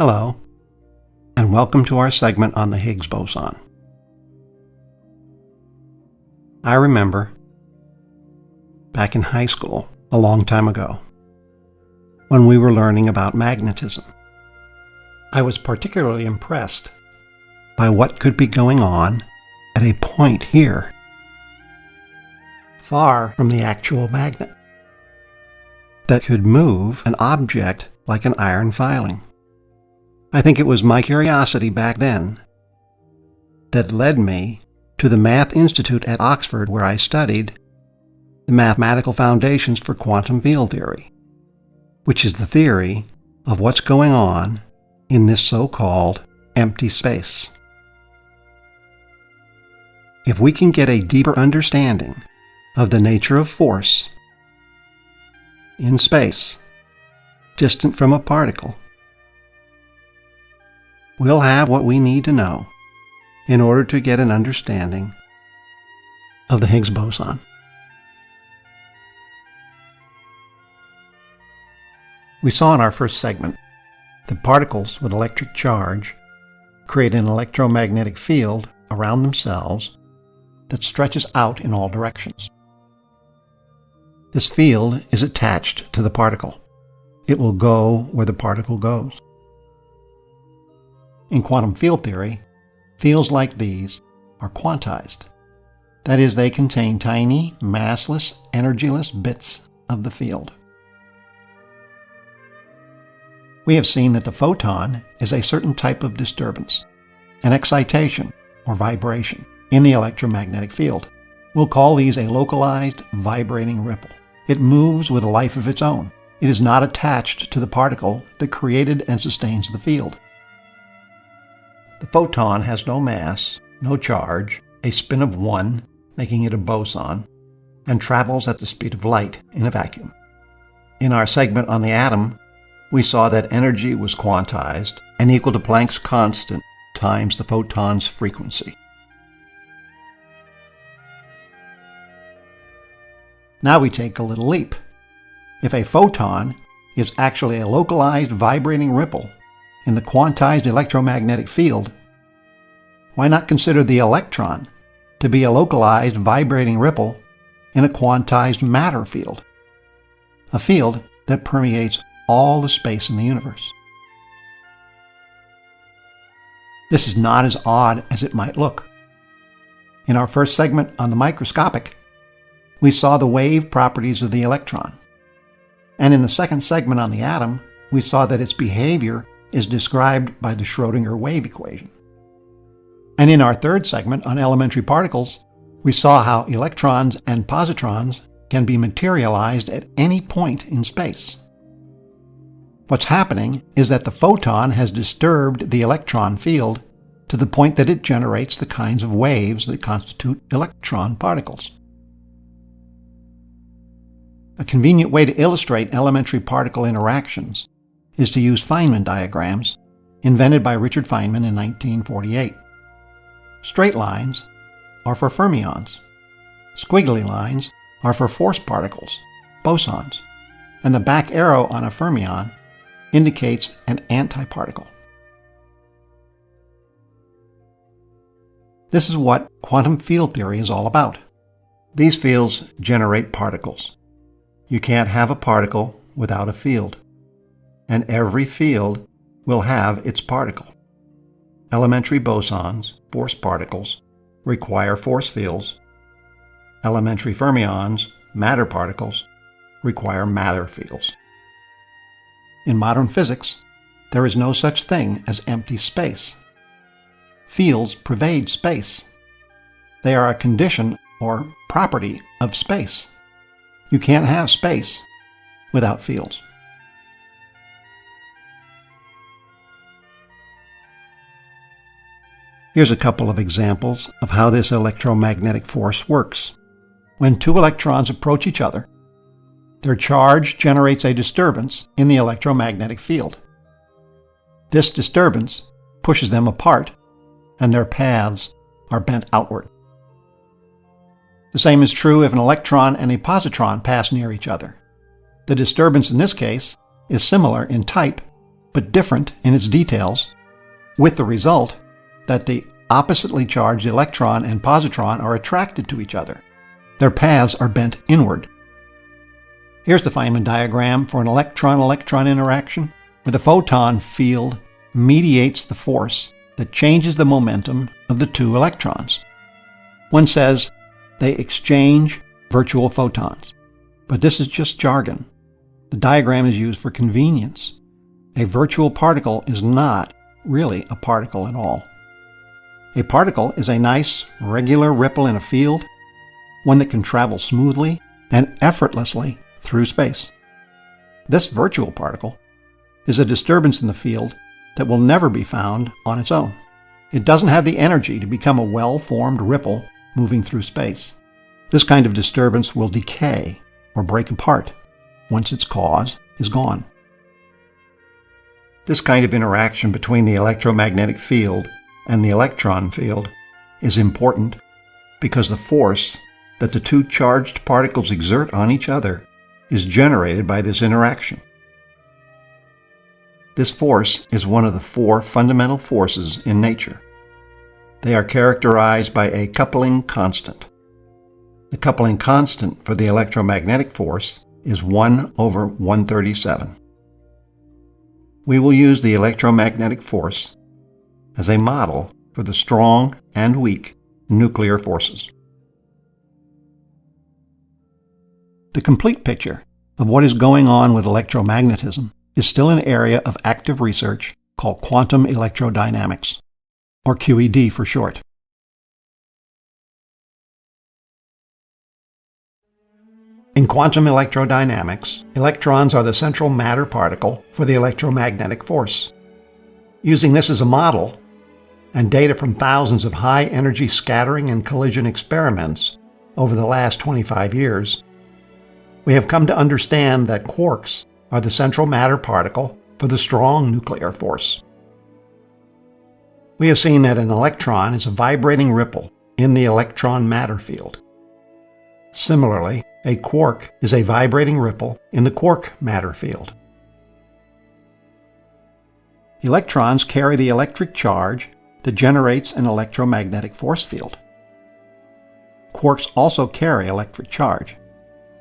Hello, and welcome to our segment on the Higgs boson. I remember back in high school, a long time ago, when we were learning about magnetism. I was particularly impressed by what could be going on at a point here, far from the actual magnet, that could move an object like an iron filing. I think it was my curiosity back then that led me to the Math Institute at Oxford where I studied the mathematical foundations for quantum field theory, which is the theory of what's going on in this so-called empty space. If we can get a deeper understanding of the nature of force in space, distant from a particle, we'll have what we need to know in order to get an understanding of the Higgs boson. We saw in our first segment that particles with electric charge create an electromagnetic field around themselves that stretches out in all directions. This field is attached to the particle. It will go where the particle goes. In quantum field theory, fields like these are quantized. That is, they contain tiny, massless, energyless bits of the field. We have seen that the photon is a certain type of disturbance, an excitation or vibration in the electromagnetic field. We'll call these a localized vibrating ripple. It moves with a life of its own. It is not attached to the particle that created and sustains the field. The photon has no mass, no charge, a spin of 1, making it a boson, and travels at the speed of light in a vacuum. In our segment on the atom, we saw that energy was quantized and equal to Planck's constant times the photon's frequency. Now we take a little leap. If a photon is actually a localized vibrating ripple in the quantized electromagnetic field, why not consider the electron to be a localized vibrating ripple in a quantized matter field, a field that permeates all the space in the universe. This is not as odd as it might look. In our first segment on the microscopic, we saw the wave properties of the electron. And in the second segment on the atom, we saw that its behavior is described by the Schrodinger wave equation. And in our third segment on elementary particles, we saw how electrons and positrons can be materialized at any point in space. What's happening is that the photon has disturbed the electron field to the point that it generates the kinds of waves that constitute electron particles. A convenient way to illustrate elementary particle interactions is to use Feynman diagrams invented by Richard Feynman in 1948. Straight lines are for fermions. Squiggly lines are for force particles, bosons, and the back arrow on a fermion indicates an antiparticle. This is what quantum field theory is all about. These fields generate particles. You can't have a particle without a field. And every field will have its particle. Elementary bosons, force particles, require force fields. Elementary fermions, matter particles, require matter fields. In modern physics, there is no such thing as empty space. Fields pervade space. They are a condition or property of space. You can't have space without fields. Here's a couple of examples of how this electromagnetic force works. When two electrons approach each other, their charge generates a disturbance in the electromagnetic field. This disturbance pushes them apart, and their paths are bent outward. The same is true if an electron and a positron pass near each other. The disturbance in this case is similar in type but different in its details, with the result that the oppositely charged electron and positron are attracted to each other. Their paths are bent inward. Here's the Feynman diagram for an electron-electron interaction, where the photon field mediates the force that changes the momentum of the two electrons. One says they exchange virtual photons, but this is just jargon. The diagram is used for convenience. A virtual particle is not really a particle at all. A particle is a nice, regular ripple in a field, one that can travel smoothly and effortlessly through space. This virtual particle is a disturbance in the field that will never be found on its own. It doesn't have the energy to become a well-formed ripple moving through space. This kind of disturbance will decay or break apart once its cause is gone. This kind of interaction between the electromagnetic field and the electron field is important because the force that the two charged particles exert on each other is generated by this interaction. This force is one of the four fundamental forces in nature. They are characterized by a coupling constant. The coupling constant for the electromagnetic force is 1 over 137. We will use the electromagnetic force as a model for the strong and weak nuclear forces. The complete picture of what is going on with electromagnetism is still an area of active research called quantum electrodynamics, or QED for short. In quantum electrodynamics, electrons are the central matter particle for the electromagnetic force. Using this as a model, and data from thousands of high-energy scattering and collision experiments over the last 25 years, we have come to understand that quarks are the central matter particle for the strong nuclear force. We have seen that an electron is a vibrating ripple in the electron matter field. Similarly, a quark is a vibrating ripple in the quark matter field. Electrons carry the electric charge that generates an electromagnetic force field. Quarks also carry electric charge,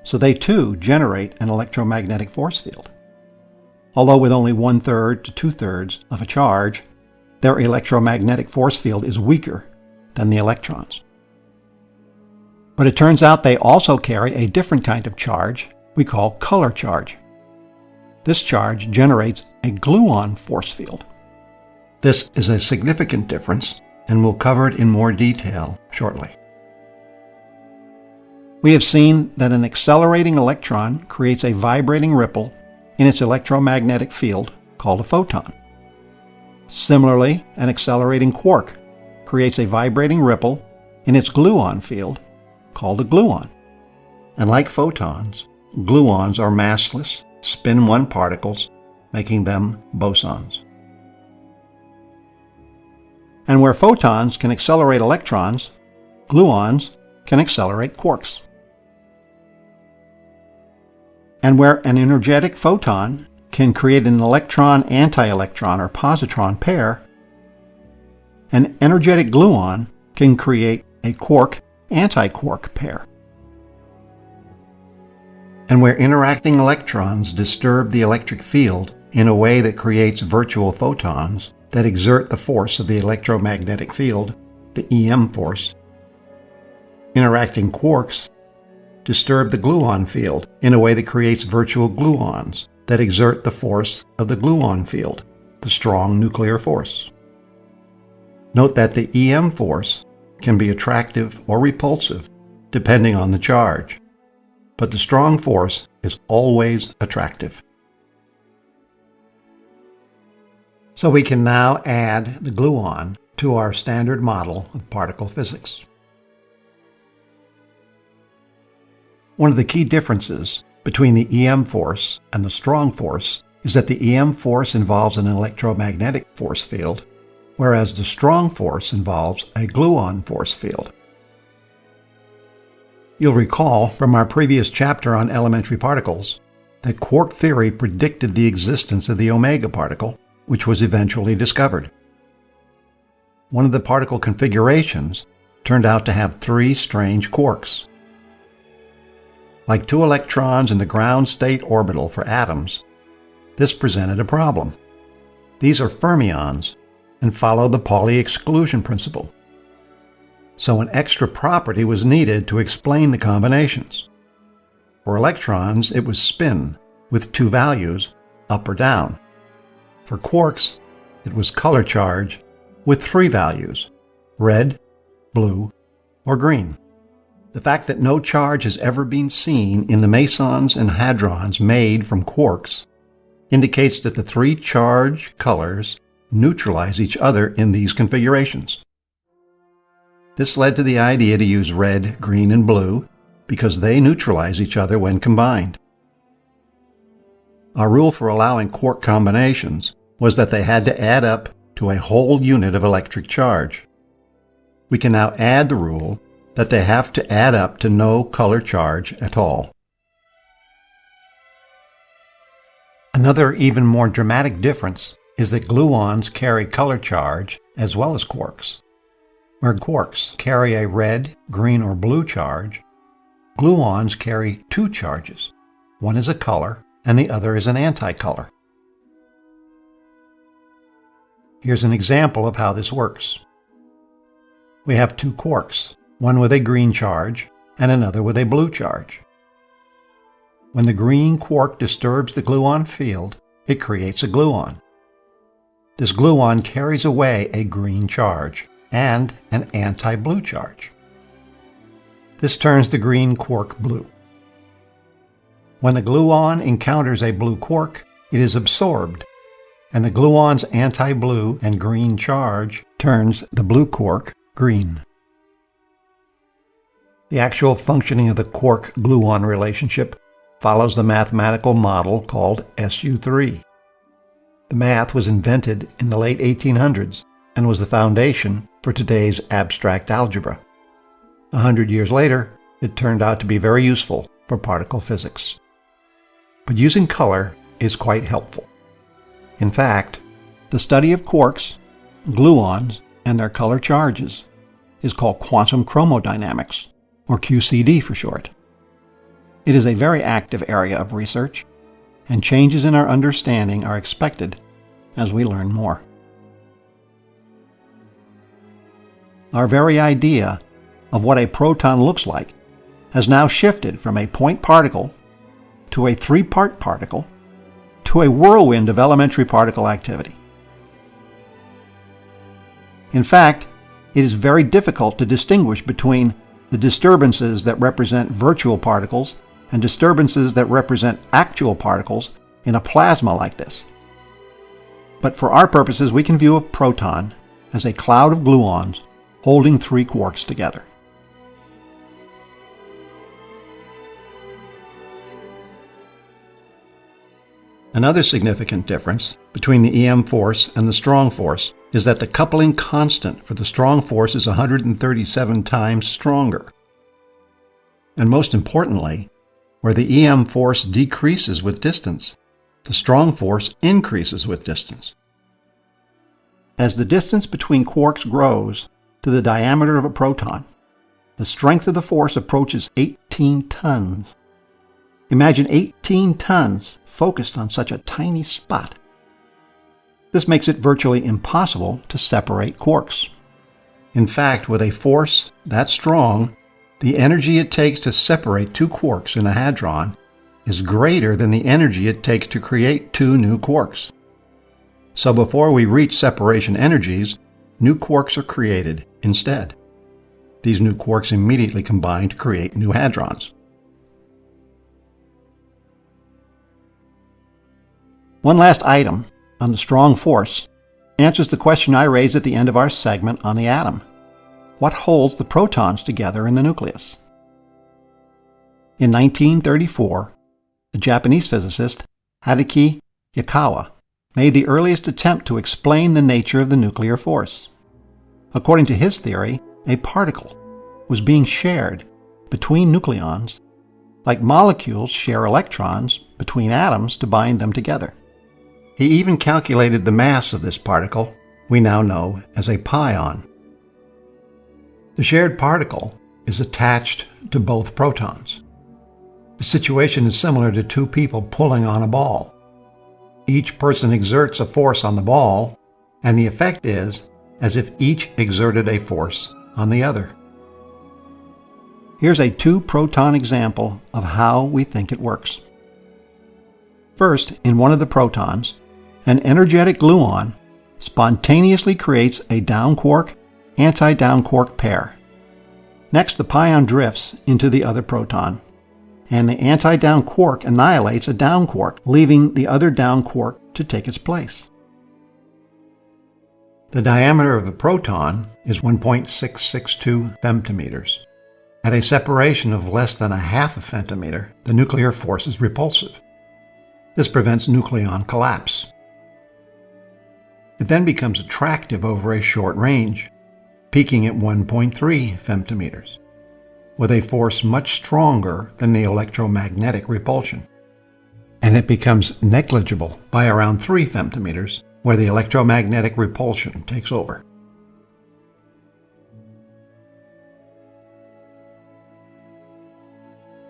so they too generate an electromagnetic force field. Although with only one-third to two-thirds of a charge, their electromagnetic force field is weaker than the electrons. But it turns out they also carry a different kind of charge we call color charge. This charge generates a gluon force field. This is a significant difference, and we'll cover it in more detail shortly. We have seen that an accelerating electron creates a vibrating ripple in its electromagnetic field called a photon. Similarly, an accelerating quark creates a vibrating ripple in its gluon field called a gluon. And like photons, gluons are massless, spin 1 particles, making them bosons. And where photons can accelerate electrons, gluons can accelerate quarks and where an energetic photon can create an electron-anti-electron or positron pair, an energetic gluon can create a quark-antiquark pair. And where interacting electrons disturb the electric field in a way that creates virtual photons that exert the force of the electromagnetic field, the EM force, interacting quarks disturb the gluon field in a way that creates virtual gluons that exert the force of the gluon field, the strong nuclear force. Note that the EM force can be attractive or repulsive depending on the charge, but the strong force is always attractive. So we can now add the gluon to our standard model of particle physics. One of the key differences between the EM force and the strong force is that the EM force involves an electromagnetic force field, whereas the strong force involves a gluon force field. You'll recall from our previous chapter on elementary particles that quark theory predicted the existence of the omega particle which was eventually discovered. One of the particle configurations turned out to have three strange quarks. Like two electrons in the ground state orbital for atoms, this presented a problem. These are fermions and follow the Pauli exclusion principle. So an extra property was needed to explain the combinations. For electrons, it was spin, with two values, up or down. For quarks, it was color charge, with three values, red, blue, or green. The fact that no charge has ever been seen in the mesons and hadrons made from quarks indicates that the three charge colors neutralize each other in these configurations. This led to the idea to use red, green, and blue because they neutralize each other when combined. Our rule for allowing quark combinations was that they had to add up to a whole unit of electric charge. We can now add the rule that they have to add up to no color charge at all. Another even more dramatic difference is that gluons carry color charge as well as quarks. Where quarks carry a red, green, or blue charge, gluons carry two charges. One is a color and the other is an anticolor. Here's an example of how this works. We have two quarks, one with a green charge and another with a blue charge. When the green quark disturbs the gluon field, it creates a gluon. This gluon carries away a green charge and an anti-blue charge. This turns the green quark blue. When the gluon encounters a blue quark, it is absorbed, and the gluon's anti-blue and green charge turns the blue quark green. The actual functioning of the quark-gluon relationship follows the mathematical model called SU3. The math was invented in the late 1800s and was the foundation for today's abstract algebra. A hundred years later, it turned out to be very useful for particle physics. But using color is quite helpful. In fact, the study of quarks, gluons, and their color charges is called quantum chromodynamics, or QCD for short. It is a very active area of research and changes in our understanding are expected as we learn more. Our very idea of what a proton looks like has now shifted from a point particle to a three-part particle to a whirlwind of elementary particle activity. In fact, it is very difficult to distinguish between the disturbances that represent virtual particles and disturbances that represent actual particles in a plasma like this. But for our purposes, we can view a proton as a cloud of gluons holding three quarks together. Another significant difference between the EM force and the strong force is that the coupling constant for the strong force is 137 times stronger. And most importantly, where the EM force decreases with distance, the strong force increases with distance. As the distance between quarks grows to the diameter of a proton, the strength of the force approaches 18 tons. Imagine 18 tons focused on such a tiny spot. This makes it virtually impossible to separate quarks. In fact, with a force that strong, the energy it takes to separate two quarks in a hadron is greater than the energy it takes to create two new quarks. So before we reach separation energies, new quarks are created instead. These new quarks immediately combine to create new hadrons. One last item on the strong force answers the question I raised at the end of our segment on the atom what holds the protons together in the nucleus. In 1934, the Japanese physicist Hideki Yukawa made the earliest attempt to explain the nature of the nuclear force. According to his theory, a particle was being shared between nucleons like molecules share electrons between atoms to bind them together. He even calculated the mass of this particle we now know as a pion. The shared particle is attached to both protons. The situation is similar to two people pulling on a ball. Each person exerts a force on the ball, and the effect is as if each exerted a force on the other. Here's a two-proton example of how we think it works. First, in one of the protons, an energetic gluon spontaneously creates a down quark anti-down quark pair. Next, the pion drifts into the other proton, and the anti-down quark annihilates a down quark, leaving the other down quark to take its place. The diameter of the proton is 1.662 femtometers. At a separation of less than a half a femtometer, the nuclear force is repulsive. This prevents nucleon collapse. It then becomes attractive over a short range, peaking at 1.3 femtometers, with a force much stronger than the electromagnetic repulsion. And it becomes negligible by around 3 femtometers, where the electromagnetic repulsion takes over.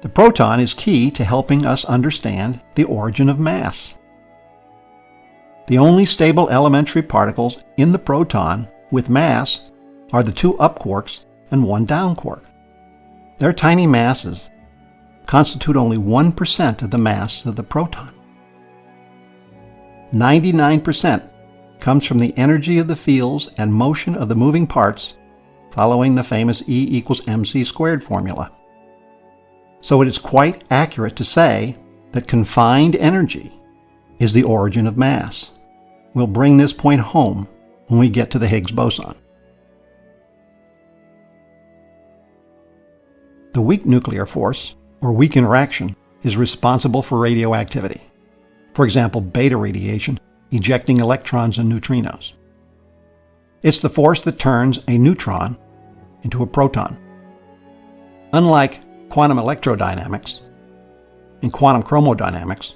The proton is key to helping us understand the origin of mass. The only stable elementary particles in the proton with mass are the two up quarks and one down quark. Their tiny masses constitute only 1% of the mass of the proton. 99% comes from the energy of the fields and motion of the moving parts following the famous E equals mc squared formula. So it is quite accurate to say that confined energy is the origin of mass. We'll bring this point home when we get to the Higgs boson. The weak nuclear force, or weak interaction, is responsible for radioactivity. For example, beta radiation ejecting electrons and neutrinos. It's the force that turns a neutron into a proton. Unlike quantum electrodynamics and quantum chromodynamics,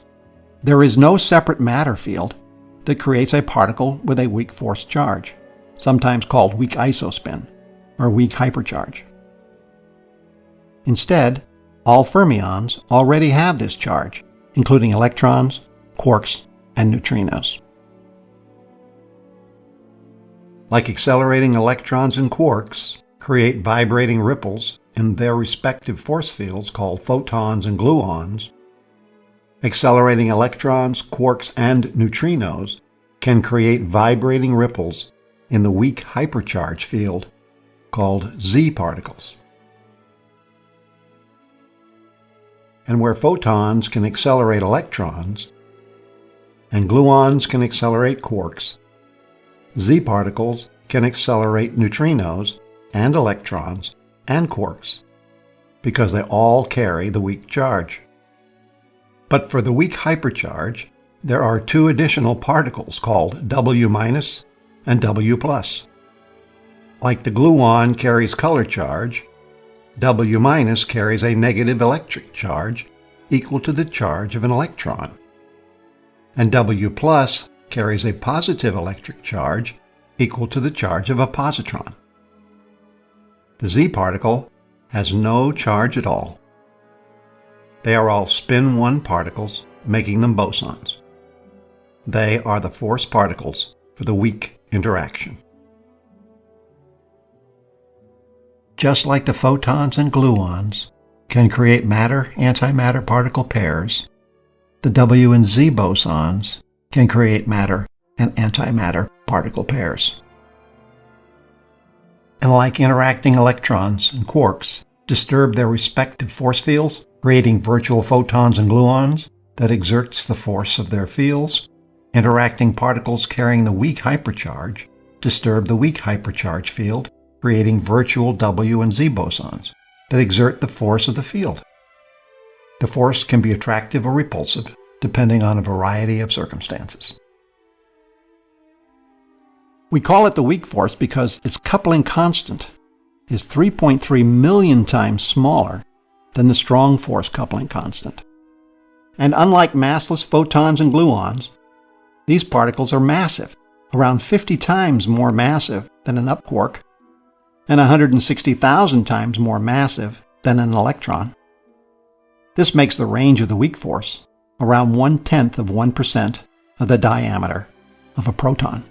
there is no separate matter field that creates a particle with a weak force charge, sometimes called weak isospin or weak hypercharge. Instead, all fermions already have this charge, including electrons, quarks, and neutrinos. Like accelerating electrons and quarks create vibrating ripples in their respective force fields called photons and gluons, accelerating electrons, quarks, and neutrinos can create vibrating ripples in the weak hypercharge field called Z particles. And where photons can accelerate electrons and gluons can accelerate quarks, Z particles can accelerate neutrinos and electrons and quarks because they all carry the weak charge. But for the weak hypercharge, there are two additional particles called W- and W+. Like the gluon carries color charge, W- carries a negative electric charge equal to the charge of an electron. And W carries a positive electric charge equal to the charge of a positron. The Z particle has no charge at all. They are all spin 1 particles, making them bosons. They are the force particles for the weak interaction. Just like the photons and gluons can create matter-antimatter particle pairs, the W and Z bosons can create matter and antimatter particle pairs. And like interacting electrons and quarks disturb their respective force fields, creating virtual photons and gluons that exerts the force of their fields, interacting particles carrying the weak hypercharge disturb the weak hypercharge field, creating virtual W and Z bosons that exert the force of the field. The force can be attractive or repulsive, depending on a variety of circumstances. We call it the weak force because its coupling constant is 3.3 million times smaller than the strong force coupling constant. And unlike massless photons and gluons, These particles are massive, around 50 times more massive than an up quark, and 160,000 times more massive than an electron. This makes the range of the weak force around one tenth of 1% of the diameter of a proton.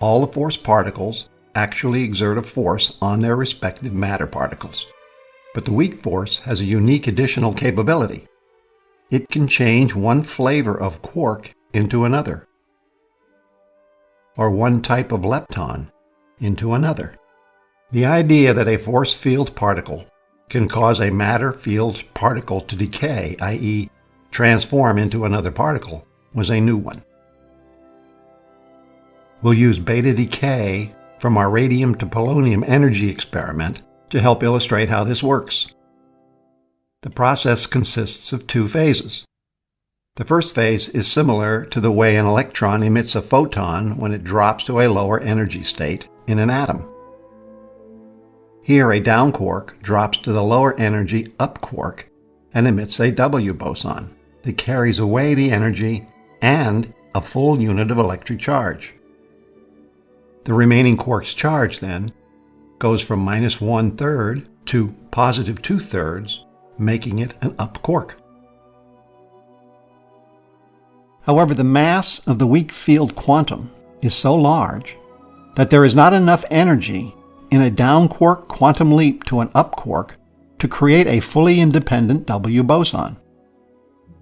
All the force particles actually exert a force on their respective matter particles. But the weak force has a unique additional capability. It can change one flavor of quark into another, or one type of lepton into another. The idea that a force field particle can cause a matter field particle to decay, i.e., transform into another particle, was a new one. We'll use beta decay from our radium to polonium energy experiment to help illustrate how this works. The process consists of two phases. The first phase is similar to the way an electron emits a photon when it drops to a lower energy state in an atom. Here, a down quark drops to the lower energy up quark and emits a W boson that carries away the energy and a full unit of electric charge. The remaining quark's charge, then, goes from minus one third to positive two thirds, making it an up quark. However, the mass of the weak field quantum is so large that there is not enough energy in a down quark quantum leap to an up quark to create a fully independent W boson.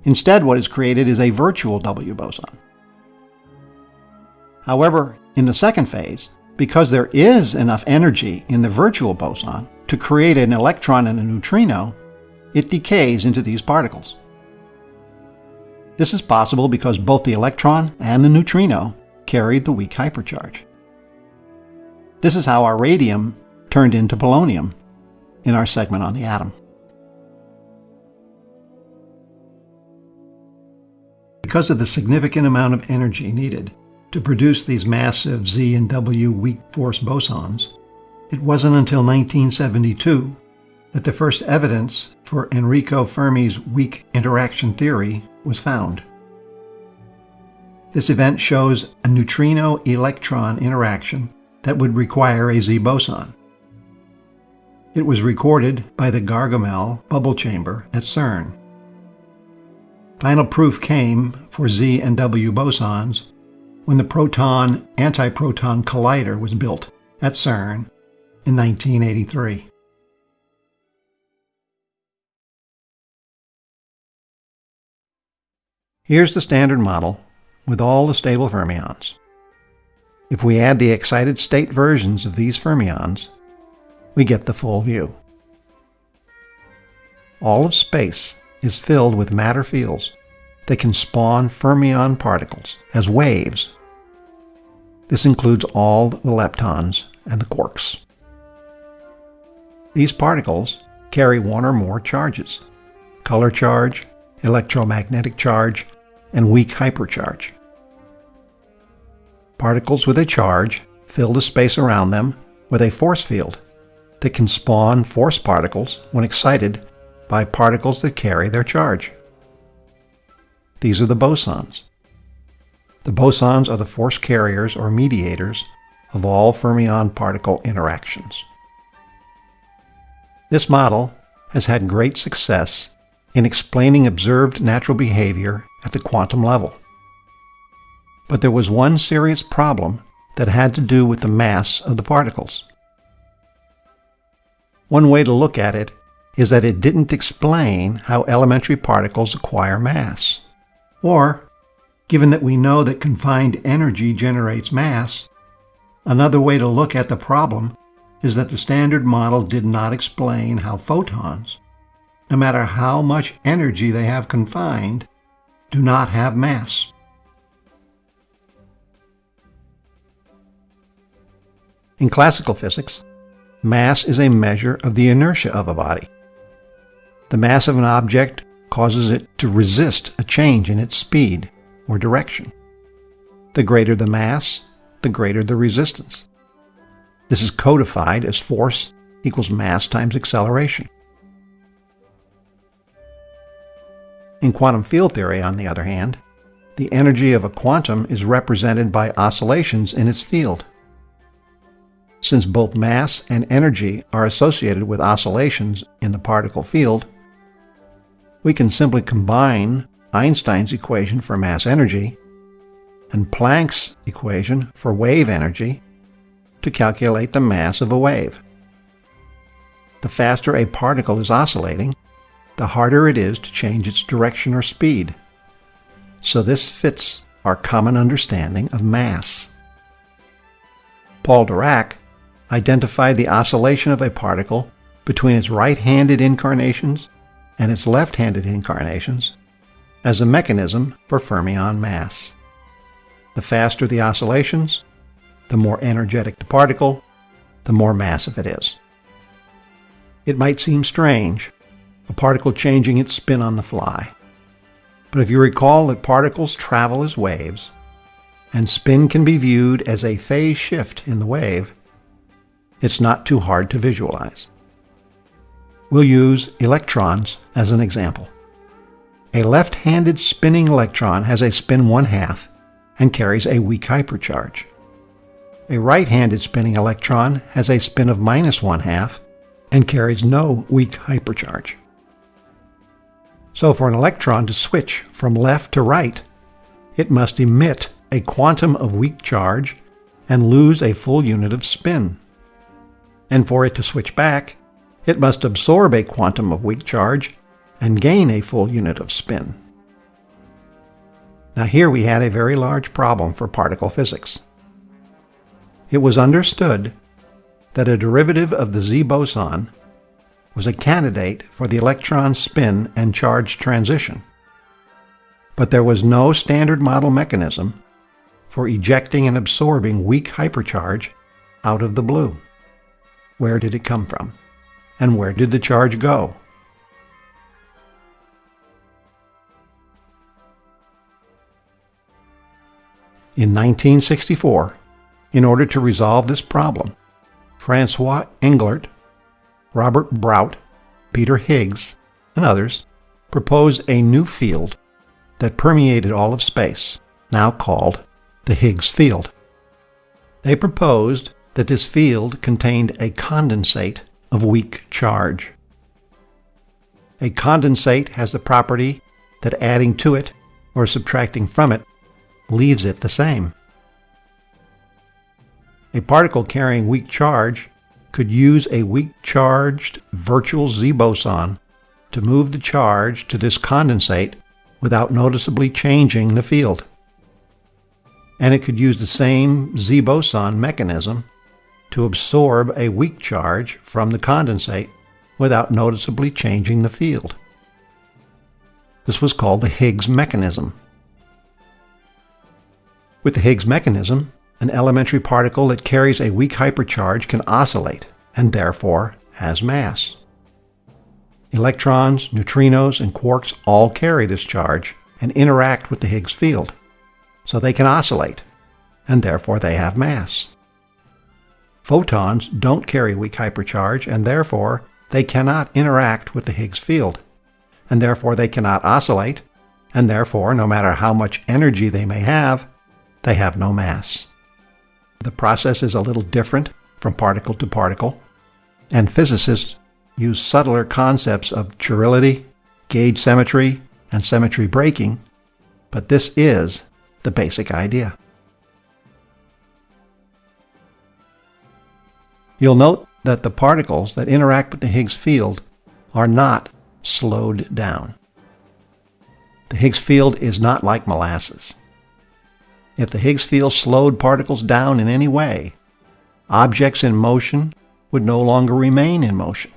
Instead, what is created is a virtual W boson. However, in the second phase, because there is enough energy in the virtual boson to create an electron and a neutrino, it decays into these particles. This is possible because both the electron and the neutrino carried the weak hypercharge. This is how our radium turned into polonium in our segment on the atom. Because of the significant amount of energy needed to produce these massive Z and W weak force bosons, it wasn't until 1972 that the first evidence for Enrico Fermi's weak interaction theory was found. This event shows a neutrino-electron interaction that would require a Z boson. It was recorded by the Gargamelle bubble chamber at CERN. Final proof came for Z and W bosons when the proton antiproton collider was built at CERN in 1983. Here's the standard model with all the stable fermions. If we add the excited state versions of these fermions, we get the full view. All of space is filled with matter fields that can spawn fermion particles as waves. This includes all the leptons and the quarks. These particles carry one or more charges color charge, electromagnetic charge, and weak hypercharge. Particles with a charge fill the space around them with a force field that can spawn force particles when excited by particles that carry their charge. These are the bosons. The bosons are the force carriers or mediators of all fermion particle interactions. This model has had great success in explaining observed natural behavior at the quantum level. But there was one serious problem that had to do with the mass of the particles. One way to look at it is that it didn't explain how elementary particles acquire mass. Or, given that we know that confined energy generates mass, another way to look at the problem is that the standard model did not explain how photons, no matter how much energy they have confined, do not have mass. In classical physics, mass is a measure of the inertia of a body. The mass of an object causes it to resist a change in its speed or direction. The greater the mass, the greater the resistance. This is codified as force equals mass times acceleration. In quantum field theory, on the other hand, the energy of a quantum is represented by oscillations in its field. Since both mass and energy are associated with oscillations in the particle field, we can simply combine Einstein's equation for mass energy and Planck's equation for wave energy to calculate the mass of a wave. The faster a particle is oscillating, the harder it is to change its direction or speed. So this fits our common understanding of mass. Paul Dirac identified the oscillation of a particle between its right-handed incarnations and its left-handed incarnations as a mechanism for fermion mass. The faster the oscillations, the more energetic the particle, the more massive it is. It might seem strange, a particle changing its spin on the fly. But if you recall that particles travel as waves, and spin can be viewed as a phase shift in the wave, it's not too hard to visualize. We'll use electrons as an example. A left-handed spinning electron has a spin one-half and carries a weak hypercharge. A right-handed spinning electron has a spin of minus one-half and carries no weak hypercharge. So for an electron to switch from left to right, it must emit a quantum of weak charge and lose a full unit of spin. And for it to switch back, it must absorb a quantum of weak charge and gain a full unit of spin. Now here we had a very large problem for particle physics. It was understood that a derivative of the Z boson was a candidate for the electron spin and charge transition. But there was no standard model mechanism for ejecting and absorbing weak hypercharge out of the blue. Where did it come from? And where did the charge go? In 1964, in order to resolve this problem, Francois Englert Robert Brout, Peter Higgs, and others proposed a new field that permeated all of space, now called the Higgs field. They proposed that this field contained a condensate of weak charge. A condensate has the property that adding to it or subtracting from it leaves it the same. A particle carrying weak charge could use a weak charged virtual Z boson to move the charge to this condensate without noticeably changing the field. And it could use the same Z boson mechanism to absorb a weak charge from the condensate without noticeably changing the field. This was called the Higgs mechanism. With the Higgs mechanism, an elementary particle that carries a weak hypercharge can oscillate and therefore has mass. Electrons, neutrinos, and quarks all carry this charge and interact with the Higgs field, so they can oscillate, and therefore they have mass. Photons don't carry weak hypercharge, and therefore they cannot interact with the Higgs field, and therefore they cannot oscillate, and therefore, no matter how much energy they may have, they have no mass. The process is a little different from particle to particle, and physicists use subtler concepts of chirality, gauge symmetry, and symmetry breaking, but this is the basic idea. You'll note that the particles that interact with the Higgs field are not slowed down. The Higgs field is not like molasses. If the Higgs field slowed particles down in any way, objects in motion would no longer remain in motion.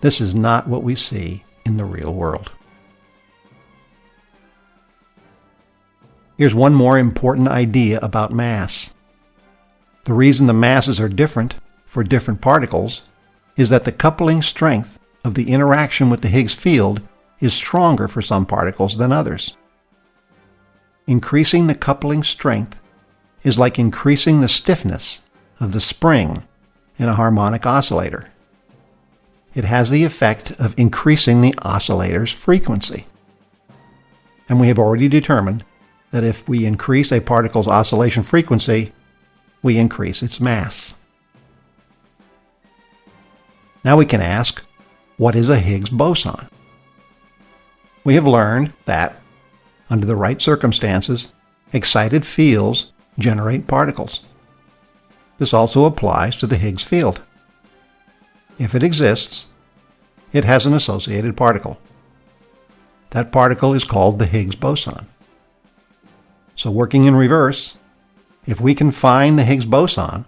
This is not what we see in the real world. Here's one more important idea about mass. The reason the masses are different for different particles is that the coupling strength of the interaction with the Higgs field is stronger for some particles than others. Increasing the coupling strength is like increasing the stiffness of the spring in a harmonic oscillator. It has the effect of increasing the oscillator's frequency. And we have already determined that if we increase a particle's oscillation frequency, we increase its mass. Now we can ask, what is a Higgs boson? We have learned that, under the right circumstances, excited fields generate particles. This also applies to the Higgs field. If it exists, it has an associated particle. That particle is called the Higgs boson. So working in reverse, if we can find the Higgs boson,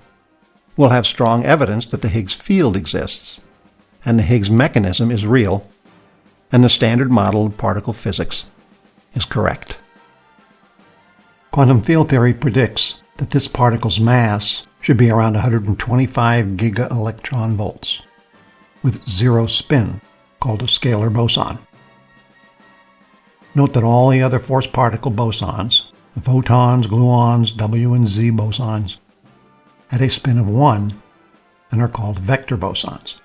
we'll have strong evidence that the Higgs field exists, and the Higgs mechanism is real, and the standard model of particle physics is correct. Quantum field theory predicts that this particle's mass should be around 125 gigaelectron volts, with zero spin, called a scalar boson. Note that all the other force particle bosons, the photons, gluons, W and Z bosons, had a spin of 1 and are called vector bosons.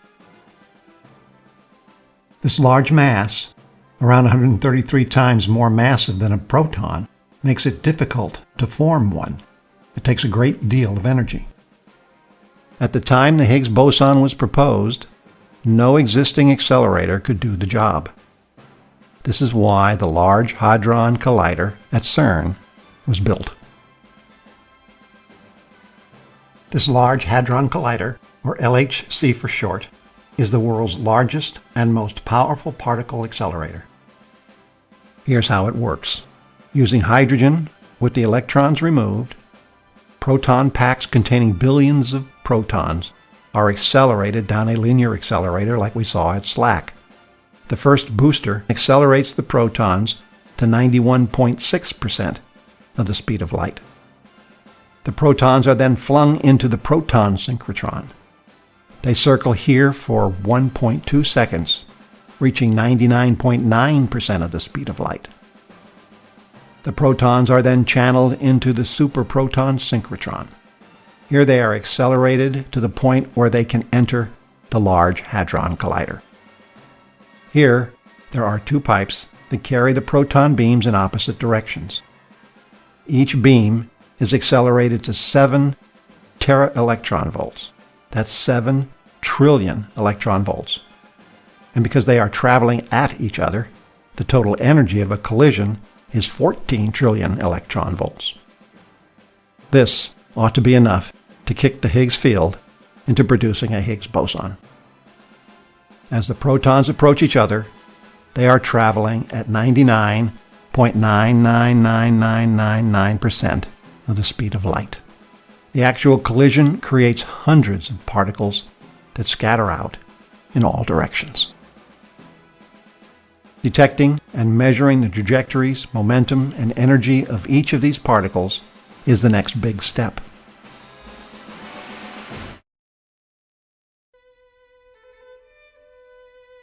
This large mass, around 133 times more massive than a proton, makes it difficult to form one. It takes a great deal of energy. At the time the Higgs boson was proposed, no existing accelerator could do the job. This is why the Large Hadron Collider at CERN was built. This Large Hadron Collider, or LHC for short, is the world's largest and most powerful particle accelerator. Here's how it works. Using hydrogen with the electrons removed, proton packs containing billions of protons are accelerated down a linear accelerator like we saw at SLAC. The first booster accelerates the protons to 91.6% of the speed of light. The protons are then flung into the proton synchrotron. They circle here for 1.2 seconds, reaching 99.9% of the speed of light. The protons are then channeled into the superproton synchrotron. Here they are accelerated to the point where they can enter the Large Hadron Collider. Here, there are two pipes that carry the proton beams in opposite directions. Each beam is accelerated to 7 tera electron volts. That's 7 trillion electron volts. And because they are traveling at each other, the total energy of a collision is 14 trillion electron volts. This ought to be enough to kick the Higgs field into producing a Higgs boson. As the protons approach each other, they are traveling at 99.999999% of the speed of light. The actual collision creates hundreds of particles that scatter out in all directions. Detecting and measuring the trajectories, momentum, and energy of each of these particles is the next big step.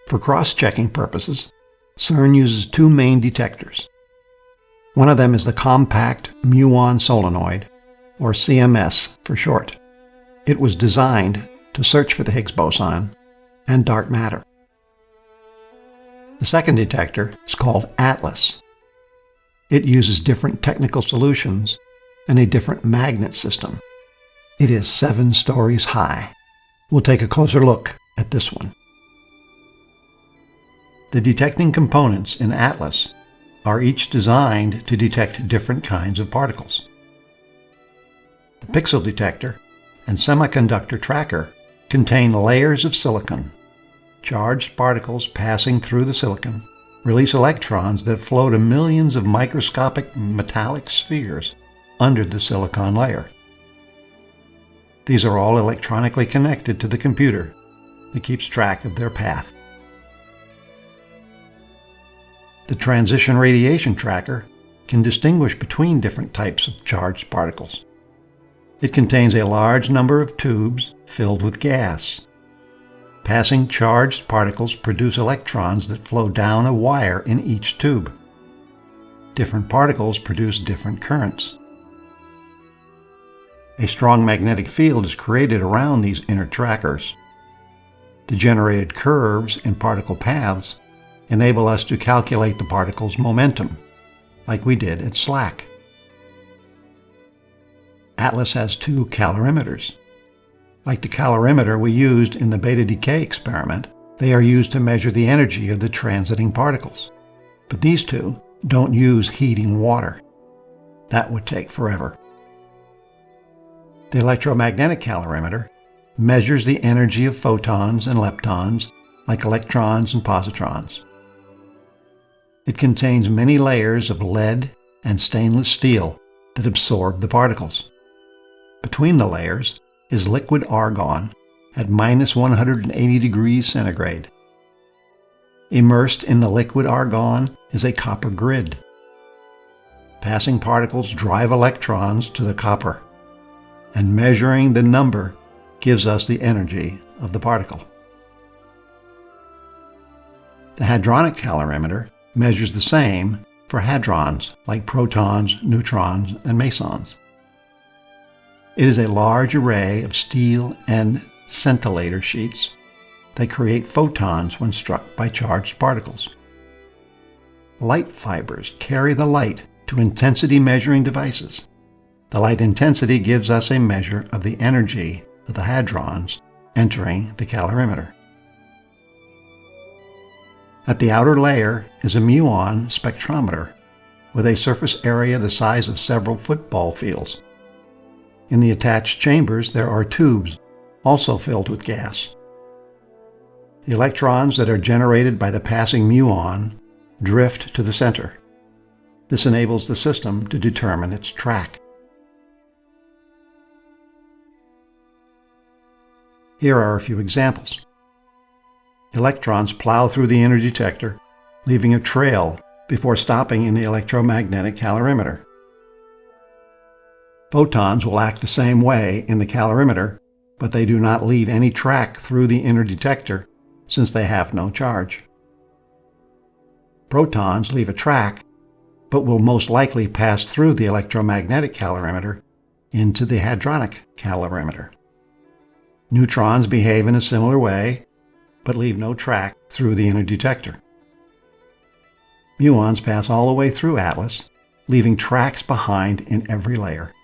For cross-checking purposes, CERN uses two main detectors. One of them is the Compact Muon Solenoid, or CMS for short. It was designed to search for the Higgs boson and dark matter. The second detector is called ATLAS. It uses different technical solutions and a different magnet system. It is seven stories high. We'll take a closer look at this one. The detecting components in ATLAS are each designed to detect different kinds of particles. The pixel detector and semiconductor tracker contain layers of silicon. Charged particles passing through the silicon release electrons that flow to millions of microscopic metallic spheres under the silicon layer. These are all electronically connected to the computer that keeps track of their path. The transition radiation tracker can distinguish between different types of charged particles. It contains a large number of tubes filled with gas. Passing charged particles produce electrons that flow down a wire in each tube. Different particles produce different currents. A strong magnetic field is created around these inner trackers. The generated curves in particle paths enable us to calculate the particle's momentum, like we did at SLAC. Atlas has two calorimeters. Like the calorimeter we used in the beta decay experiment, they are used to measure the energy of the transiting particles. But these two don't use heating water. That would take forever. The electromagnetic calorimeter measures the energy of photons and leptons, like electrons and positrons. It contains many layers of lead and stainless steel that absorb the particles. Between the layers is liquid argon at minus 180 degrees centigrade. Immersed in the liquid argon is a copper grid. Passing particles drive electrons to the copper, and measuring the number gives us the energy of the particle. The hadronic calorimeter measures the same for hadrons like protons, neutrons, and mesons. It is a large array of steel and scintillator sheets They create photons when struck by charged particles. Light fibers carry the light to intensity measuring devices. The light intensity gives us a measure of the energy of the hadrons entering the calorimeter. At the outer layer is a muon spectrometer with a surface area the size of several football fields. In the attached chambers there are tubes, also filled with gas. The electrons that are generated by the passing muon drift to the center. This enables the system to determine its track. Here are a few examples. Electrons plow through the inner detector, leaving a trail before stopping in the electromagnetic calorimeter. Photons will act the same way in the calorimeter, but they do not leave any track through the inner detector since they have no charge. Protons leave a track, but will most likely pass through the electromagnetic calorimeter into the hadronic calorimeter. Neutrons behave in a similar way, but leave no track through the inner detector. Muons pass all the way through Atlas, leaving tracks behind in every layer.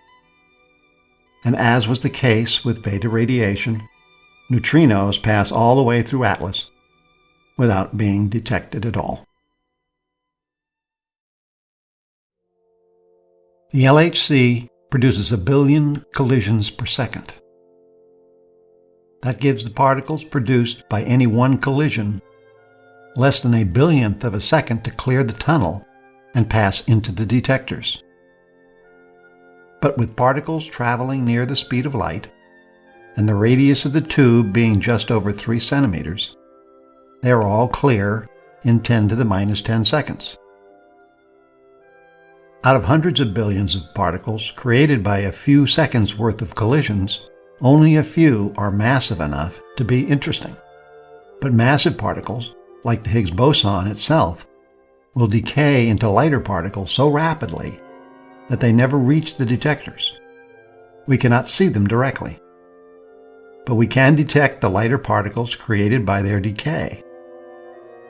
And as was the case with beta radiation, neutrinos pass all the way through Atlas without being detected at all. The LHC produces a billion collisions per second. That gives the particles produced by any one collision less than a billionth of a second to clear the tunnel and pass into the detectors. But with particles traveling near the speed of light, and the radius of the tube being just over 3 centimeters, they are all clear in 10 to the minus 10 seconds. Out of hundreds of billions of particles created by a few seconds worth of collisions, only a few are massive enough to be interesting. But massive particles, like the Higgs boson itself, will decay into lighter particles so rapidly that they never reach the detectors. We cannot see them directly. But we can detect the lighter particles created by their decay.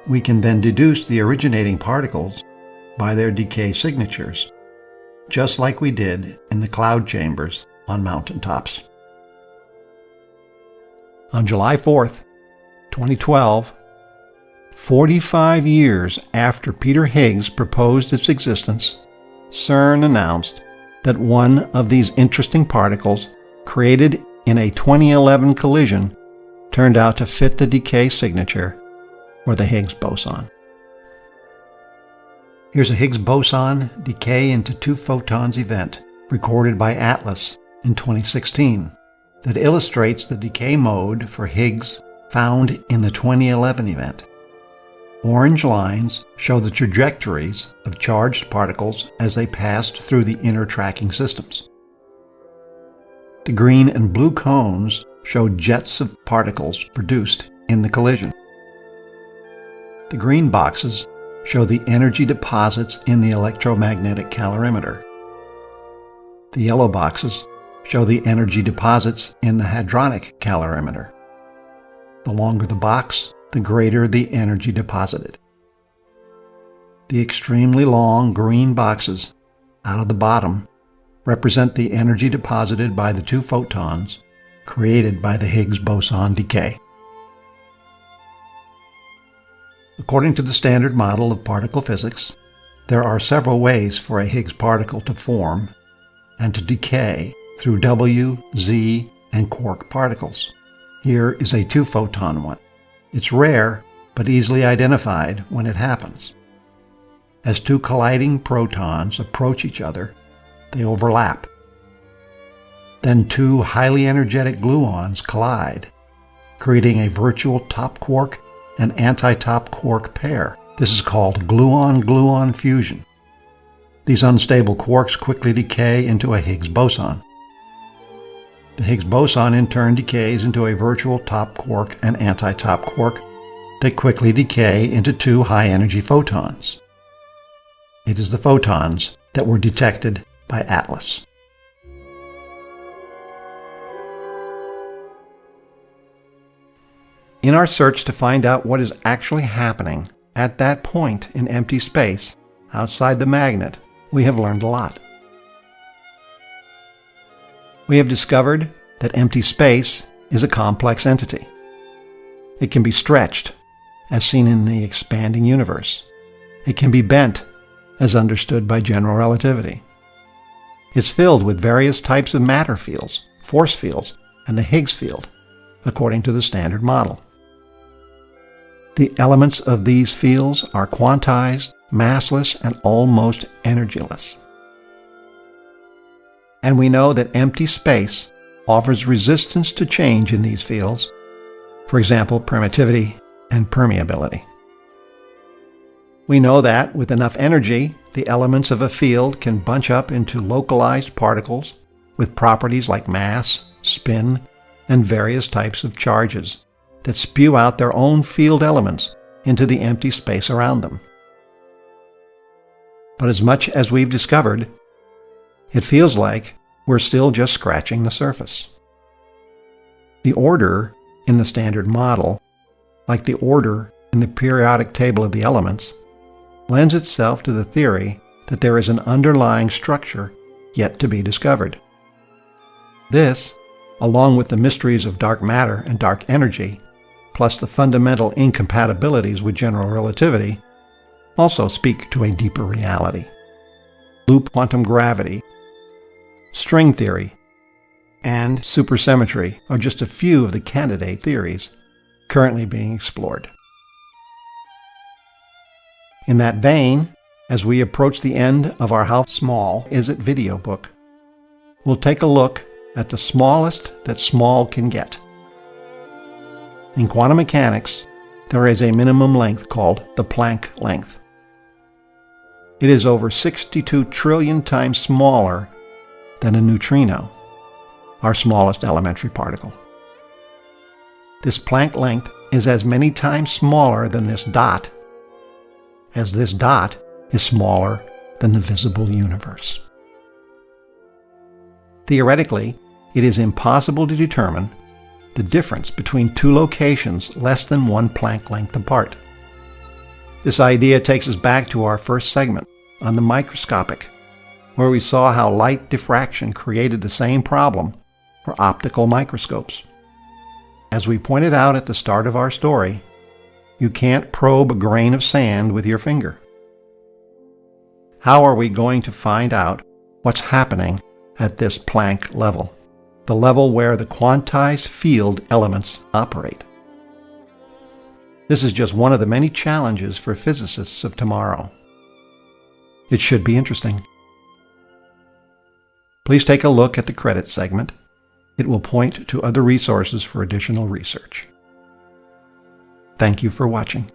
We can then deduce the originating particles by their decay signatures, just like we did in the cloud chambers on mountaintops. On July 4th, 2012, 45 years after Peter Higgs proposed its existence, CERN announced that one of these interesting particles, created in a 2011 collision, turned out to fit the decay signature for the Higgs boson. Here's a Higgs boson decay into two photons event recorded by Atlas in 2016 that illustrates the decay mode for Higgs found in the 2011 event. Orange lines show the trajectories of charged particles as they passed through the inner tracking systems. The green and blue cones show jets of particles produced in the collision. The green boxes show the energy deposits in the electromagnetic calorimeter. The yellow boxes show the energy deposits in the hadronic calorimeter. The longer the box, the greater the energy deposited. The extremely long green boxes out of the bottom represent the energy deposited by the two photons created by the Higgs boson decay. According to the standard model of particle physics, there are several ways for a Higgs particle to form and to decay through W, Z, and quark particles. Here is a two-photon one. It's rare, but easily identified when it happens. As two colliding protons approach each other, they overlap. Then two highly energetic gluons collide, creating a virtual top quark and anti-top quark pair. This is called gluon-gluon fusion. These unstable quarks quickly decay into a Higgs boson. The Higgs boson in turn decays into a virtual top quark and anti-top quark that quickly decay into two high-energy photons. It is the photons that were detected by ATLAS. In our search to find out what is actually happening at that point in empty space outside the magnet, we have learned a lot. We have discovered that empty space is a complex entity. It can be stretched, as seen in the expanding universe. It can be bent, as understood by general relativity. It's filled with various types of matter fields, force fields, and the Higgs field, according to the Standard Model. The elements of these fields are quantized, massless, and almost energyless. And we know that empty space offers resistance to change in these fields, for example, permittivity and permeability. We know that with enough energy, the elements of a field can bunch up into localized particles with properties like mass, spin, and various types of charges that spew out their own field elements into the empty space around them. But as much as we've discovered, it feels like we're still just scratching the surface. The order in the standard model, like the order in the periodic table of the elements, lends itself to the theory that there is an underlying structure yet to be discovered. This, along with the mysteries of dark matter and dark energy, plus the fundamental incompatibilities with general relativity, also speak to a deeper reality. Loop quantum gravity, string theory, and supersymmetry are just a few of the candidate theories currently being explored. In that vein, as we approach the end of our How Small Is It video book, we'll take a look at the smallest that small can get. In quantum mechanics, there is a minimum length called the Planck length. It is over 62 trillion times smaller than a neutrino, our smallest elementary particle. This Planck length is as many times smaller than this dot as this dot is smaller than the visible universe. Theoretically, it is impossible to determine the difference between two locations less than one Planck length apart. This idea takes us back to our first segment on the microscopic, where we saw how light diffraction created the same problem for optical microscopes. As we pointed out at the start of our story, you can't probe a grain of sand with your finger. How are we going to find out what's happening at this Planck level, the level where the quantized field elements operate? This is just one of the many challenges for physicists of tomorrow. It should be interesting. Please take a look at the credit segment. It will point to other resources for additional research. Thank you for watching.